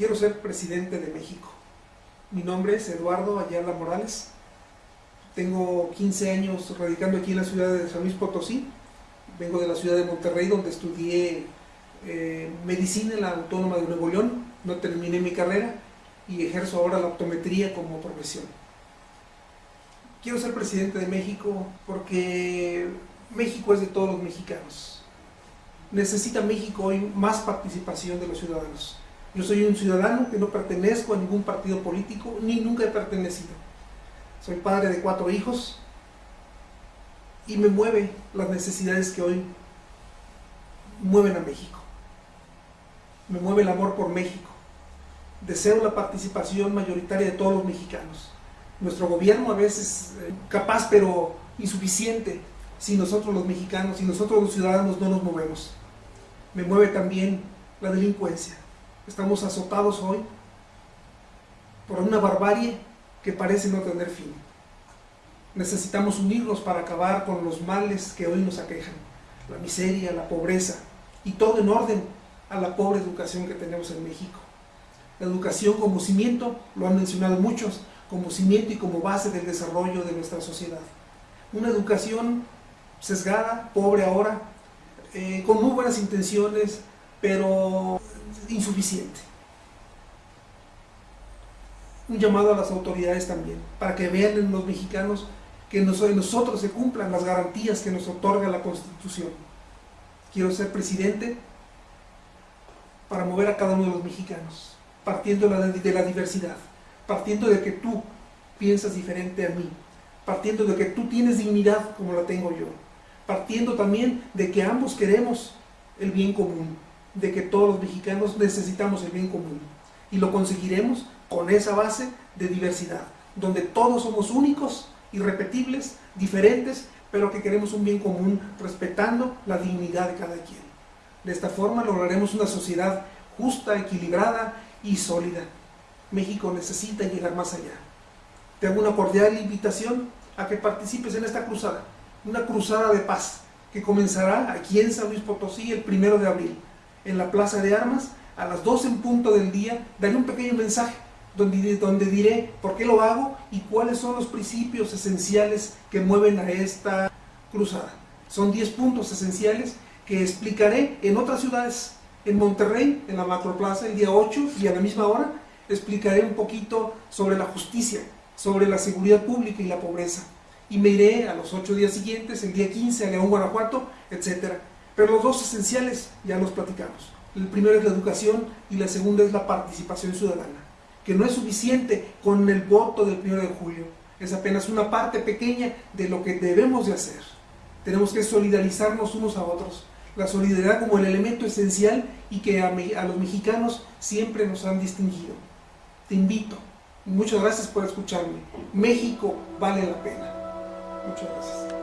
quiero ser presidente de México. Mi nombre es Eduardo Ayala Morales. Tengo 15 años radicando aquí en la ciudad de San Luis Potosí. Vengo de la ciudad de Monterrey donde estudié eh, medicina en la Autónoma de Nuevo León. No terminé mi carrera y ejerzo ahora la optometría como profesión. Quiero ser presidente de México porque México es de todos los mexicanos. Necesita México hoy más participación de los ciudadanos. Yo soy un ciudadano que no pertenezco a ningún partido político, ni nunca he pertenecido. Soy padre de cuatro hijos y me mueve las necesidades que hoy mueven a México. Me mueve el amor por México. Deseo la participación mayoritaria de todos los mexicanos. Nuestro gobierno a veces eh, capaz pero insuficiente si nosotros los mexicanos, si nosotros los ciudadanos no nos movemos. Me mueve también la delincuencia Estamos azotados hoy por una barbarie que parece no tener fin. Necesitamos unirnos para acabar con los males que hoy nos aquejan, la miseria, la pobreza, y todo en orden a la pobre educación que tenemos en México. La educación como cimiento, lo han mencionado muchos, como cimiento y como base del desarrollo de nuestra sociedad. Una educación sesgada, pobre ahora, eh, con muy buenas intenciones, pero insuficiente. Un llamado a las autoridades también, para que vean en los mexicanos que nosotros se cumplan las garantías que nos otorga la Constitución. Quiero ser presidente para mover a cada uno de los mexicanos, partiendo de la diversidad, partiendo de que tú piensas diferente a mí, partiendo de que tú tienes dignidad como la tengo yo, partiendo también de que ambos queremos el bien común de que todos los mexicanos necesitamos el bien común y lo conseguiremos con esa base de diversidad, donde todos somos únicos, irrepetibles, diferentes, pero que queremos un bien común respetando la dignidad de cada quien. De esta forma lograremos una sociedad justa, equilibrada y sólida. México necesita llegar más allá. Te hago una cordial invitación a que participes en esta cruzada, una cruzada de paz que comenzará aquí en San Luis Potosí el primero de abril en la Plaza de Armas, a las 12 en punto del día, daré un pequeño mensaje donde, donde diré por qué lo hago y cuáles son los principios esenciales que mueven a esta cruzada. Son 10 puntos esenciales que explicaré en otras ciudades. En Monterrey, en la Macroplaza, el día 8 y a la misma hora, explicaré un poquito sobre la justicia, sobre la seguridad pública y la pobreza. Y me iré a los 8 días siguientes, el día 15 a León, Guanajuato, etcétera pero los dos esenciales ya los platicamos. El primero es la educación y la segunda es la participación ciudadana, que no es suficiente con el voto del 1 de julio, es apenas una parte pequeña de lo que debemos de hacer. Tenemos que solidarizarnos unos a otros, la solidaridad como el elemento esencial y que a, a los mexicanos siempre nos han distinguido. Te invito, muchas gracias por escucharme. México vale la pena. Muchas gracias.